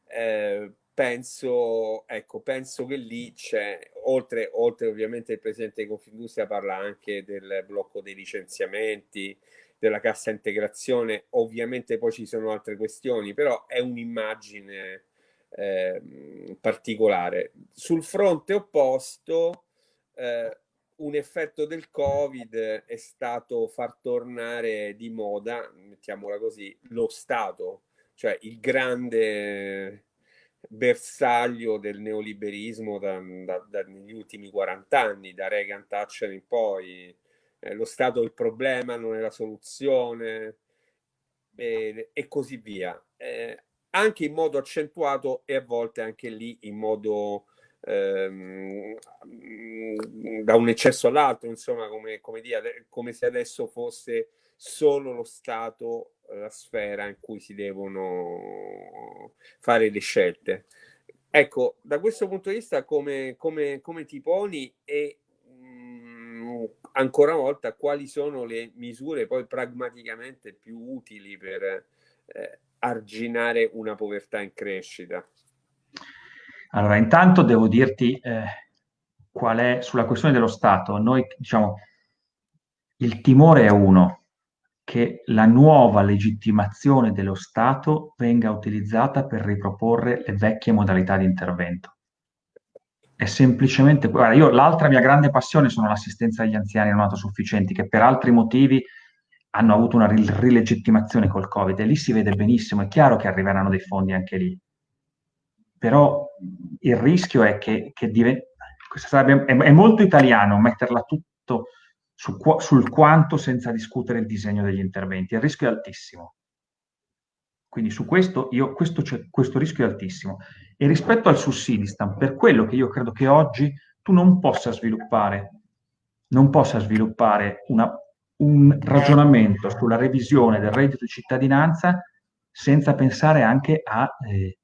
eh, penso, ecco, penso che lì c'è, oltre, oltre ovviamente il presidente di Confindustria parla anche del blocco dei licenziamenti, della cassa integrazione, ovviamente poi ci sono altre questioni, però è un'immagine eh, particolare. Sul fronte opposto, eh, un effetto del Covid è stato far tornare di moda, mettiamola così, lo Stato, cioè il grande bersaglio del neoliberismo da, da, da, ultimi 40 anni, da Reagan Thatcher in poi. Eh, lo Stato è il problema, non è la soluzione e, e così via. Eh, anche in modo accentuato e a volte anche lì in modo ehm, da un eccesso all'altro, insomma, come, come, dire, come se adesso fosse solo lo Stato la sfera in cui si devono fare le scelte. Ecco, da questo punto di vista come, come, come ti poni e mh, ancora una volta quali sono le misure poi pragmaticamente più utili per eh, arginare una povertà in crescita? Allora, intanto devo dirti eh, qual è sulla questione dello Stato. Noi diciamo il timore è uno, che la nuova legittimazione dello Stato venga utilizzata per riproporre le vecchie modalità di intervento. È semplicemente, guarda, io l'altra mia grande passione sono l'assistenza agli anziani non autosufficienti, che per altri motivi hanno avuto una rilegittimazione col Covid e lì si vede benissimo, è chiaro che arriveranno dei fondi anche lì, però il rischio è che, che diventi, sarebbe, è, è, molto italiano metterla tutto su, sul quanto senza discutere il disegno degli interventi, il rischio è altissimo. Quindi su questo, io, questo, questo rischio è altissimo. E rispetto al sussidistan, per quello che io credo che oggi tu non possa sviluppare, non possa sviluppare una un ragionamento sulla revisione del reddito di cittadinanza senza pensare anche a eh,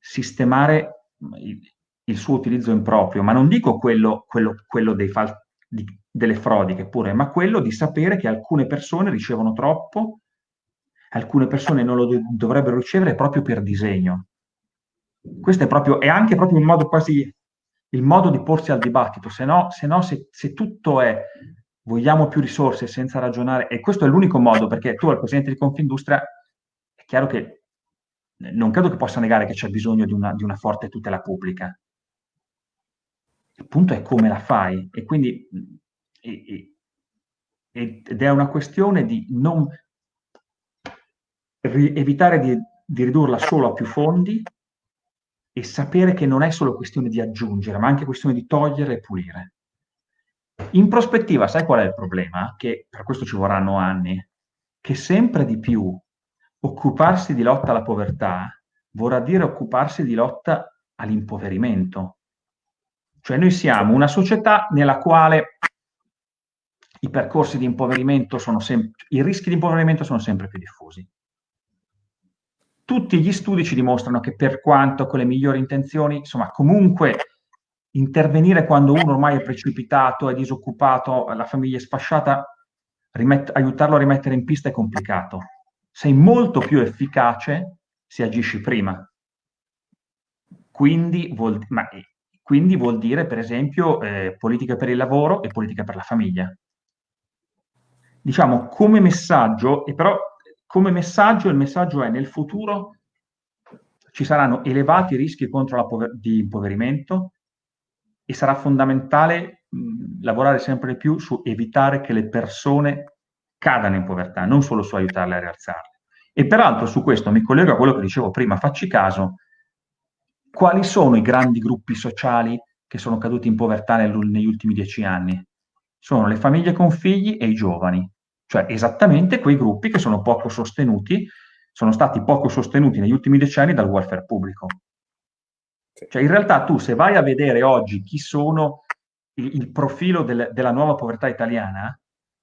sistemare il, il, suo utilizzo improprio, ma non dico quello, quello, quello fal- di, delle frodi che pure, ma quello di sapere che alcune persone ricevono troppo, alcune persone non lo do- dovrebbero ricevere proprio per disegno. Questo è proprio, è anche proprio un modo quasi il modo di porsi al dibattito, se no, se, no se, se tutto è vogliamo più risorse senza ragionare, e questo è l'unico modo, perché tu al Presidente di Confindustria è chiaro che non credo che possa negare che c'è bisogno di una, di una forte tutela pubblica. Il punto è come la fai e quindi e, e, ed è una questione di non ri, evitare di, di ridurla solo a più fondi e sapere che non è solo questione di aggiungere, ma anche questione di togliere e pulire. In prospettiva, sai qual è il problema? Che per questo ci vorranno anni, che sempre di più occuparsi di lotta alla povertà vorrà dire occuparsi di lotta all'impoverimento. Cioè noi siamo una società nella quale i percorsi di impoverimento sono sempre, i rischi di impoverimento sono sempre più diffusi. Tutti gli studi ci dimostrano che per quanto con le migliori intenzioni, insomma, comunque intervenire quando uno ormai è precipitato, è disoccupato, la famiglia è sfasciata, aiutarlo a rimettere in pista è complicato. Sei molto più efficace se agisci prima. Quindi vuol, ma, quindi vuol dire, per esempio, eh, politica per il lavoro e politica per la famiglia. Diciamo, come messaggio, e però come messaggio, il messaggio è nel futuro ci saranno elevati rischi contro pover- di impoverimento, e sarà fondamentale mh, lavorare sempre di più su evitare che le persone cadano in povertà, non solo su aiutarle a rialzarle. E peraltro su questo mi collego a quello che dicevo prima, facci caso, quali sono i grandi gruppi sociali che sono caduti in povertà nel, negli ultimi dieci anni? Sono le famiglie con figli e i giovani, cioè esattamente quei gruppi che sono poco sostenuti, sono stati poco sostenuti negli ultimi decenni dal welfare pubblico. Cioè, in realtà tu se vai a vedere oggi chi sono il, il profilo del, della nuova povertà italiana,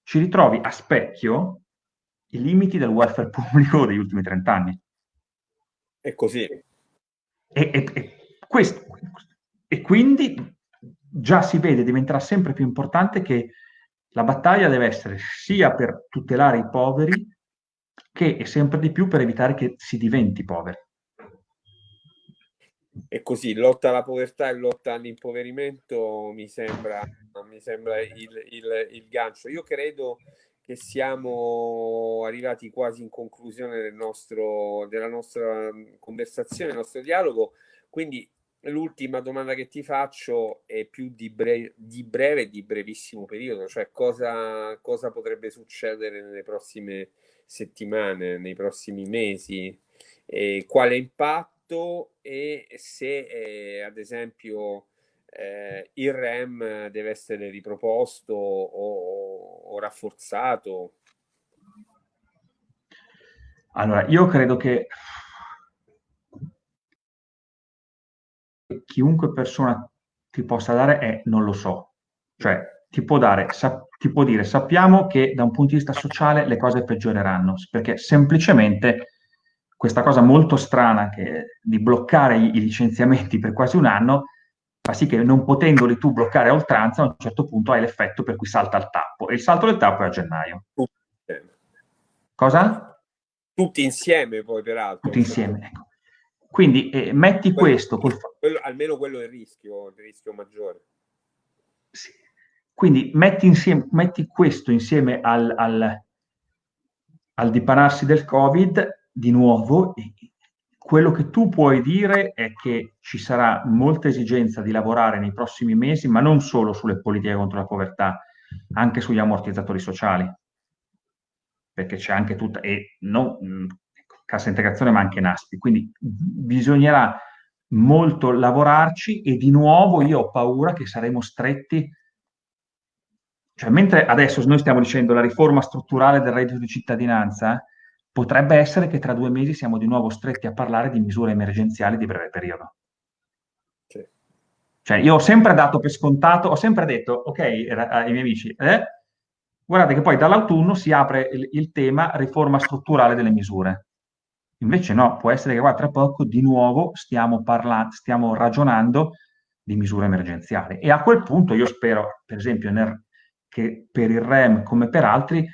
ci ritrovi a specchio i limiti del welfare [LAUGHS] pubblico degli ultimi 30 anni. È così. E, e, e, questo, e quindi già si vede, diventerà sempre più importante che la battaglia deve essere sia per tutelare i poveri che sempre di più per evitare che si diventi poveri e così lotta alla povertà e lotta all'impoverimento mi sembra, mi sembra il, il, il, gancio. Io credo che siamo arrivati quasi in conclusione del nostro, della nostra conversazione, del nostro dialogo, quindi l'ultima domanda che ti faccio è più di, bre- di breve e di brevissimo periodo, cioè cosa, cosa potrebbe succedere nelle prossime settimane, nei prossimi mesi, e quale impatto? E se eh, ad esempio eh, il REM deve essere riproposto o, o rafforzato. Allora, io credo che chiunque persona ti possa dare è non lo so. Cioè, ti può, dare, ti può dire sappiamo che da un punto di vista sociale le cose peggioreranno, perché semplicemente questa cosa molto strana che, di bloccare i, licenziamenti per quasi un anno fa sì che non potendoli tu bloccare a oltranza, a un certo punto hai l'effetto per cui salta il tappo. E il salto del tappo è a gennaio. Cosa? Tutti insieme poi, peraltro. Tutti insieme, ecco. Quindi eh, metti quello, questo... Col... Quello, almeno quello è il rischio, il rischio maggiore. Sì. Quindi metti, insieme, metti questo insieme al, al, al dipanarsi del Covid di nuovo, quello che tu puoi dire è che ci sarà molta esigenza di lavorare nei prossimi mesi, ma non solo sulle politiche contro la povertà, anche sugli ammortizzatori sociali, perché c'è anche tutta, e non ecco, cassa integrazione, ma anche NASPI. Quindi bisognerà molto lavorarci e di nuovo io ho paura che saremo stretti cioè, mentre adesso noi stiamo dicendo la riforma strutturale del reddito di cittadinanza, potrebbe essere che tra due mesi siamo di nuovo stretti a parlare di misure emergenziali di breve periodo. Sì. Cioè, io ho sempre dato per scontato, ho sempre detto, ok, ai miei amici, eh, guardate che poi dall'autunno si apre il, il, tema riforma strutturale delle misure. Invece no, può essere che qua tra poco di nuovo stiamo, parlando, stiamo ragionando di misure emergenziali. E a quel punto io spero, per esempio, nel, che per il REM come per altri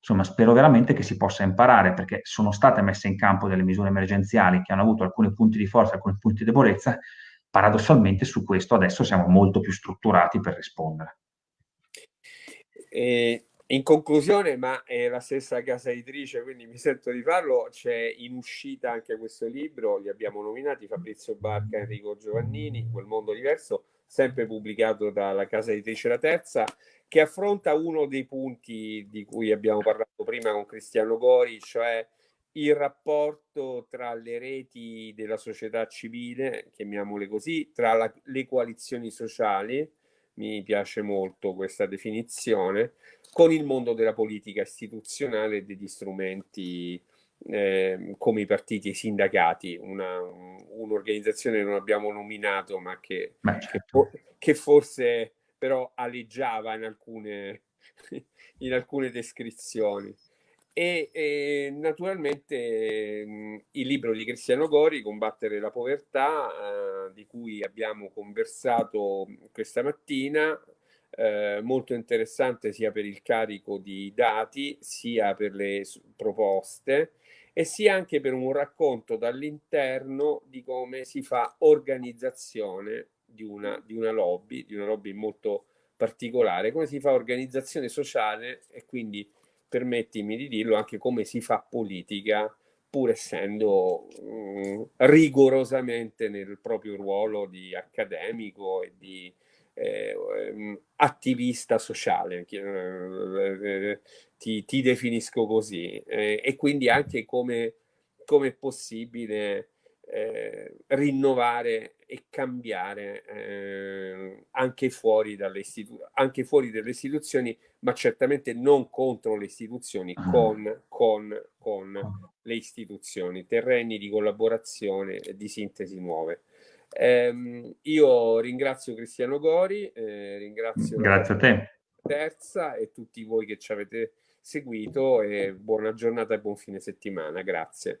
insomma, spero veramente che si possa imparare, perché sono state messe in campo delle misure emergenziali che hanno avuto alcuni punti di forza, alcuni punti di debolezza. Paradossalmente su questo adesso siamo molto più strutturati per rispondere. E in conclusione, ma è la stessa casa editrice, quindi mi sento di farlo, c'è in uscita anche questo libro, li abbiamo nominati Fabrizio Barca Enrico Giovannini, Quel mondo diverso, sempre pubblicato dalla casa editrice La Terza, che affronta uno dei punti di cui abbiamo parlato prima con Cristiano Gori, cioè il rapporto tra le reti della società civile, chiamiamole così, tra la, le coalizioni sociali, mi piace molto questa definizione, con il mondo della politica istituzionale e degli strumenti eh, come i partiti e i sindacati, un'organizzazione che non abbiamo nominato ma che, certo. che, che forse però aleggiava in alcune, [LAUGHS] in alcune descrizioni. E, e naturalmente mh, il libro di Cristiano Gori, Combattere la povertà, eh, di cui abbiamo conversato questa mattina, eh, molto interessante sia per il carico di dati, sia per le proposte e sia anche per un racconto dall'interno di come si fa organizzazione di una, di una lobby, di una lobby molto particolare, come si fa organizzazione sociale? E quindi permettimi di dirlo anche come si fa politica pur essendo mh, rigorosamente nel proprio ruolo di accademico e di eh, ehm, attivista sociale, eh, ti, ti, definisco così, eh, e quindi anche come, come è possibile eh, rinnovare e cambiare eh, anche, fuori dalle anche fuori dalle istituzioni, ma certamente non contro le istituzioni, ah. con, con, con le istituzioni, terreni di collaborazione e di sintesi nuove. Eh, io ringrazio Cristiano Gori, eh, ringrazio Grazie a te. Terza e tutti voi che ci avete seguito e buona giornata e buon fine settimana. Grazie.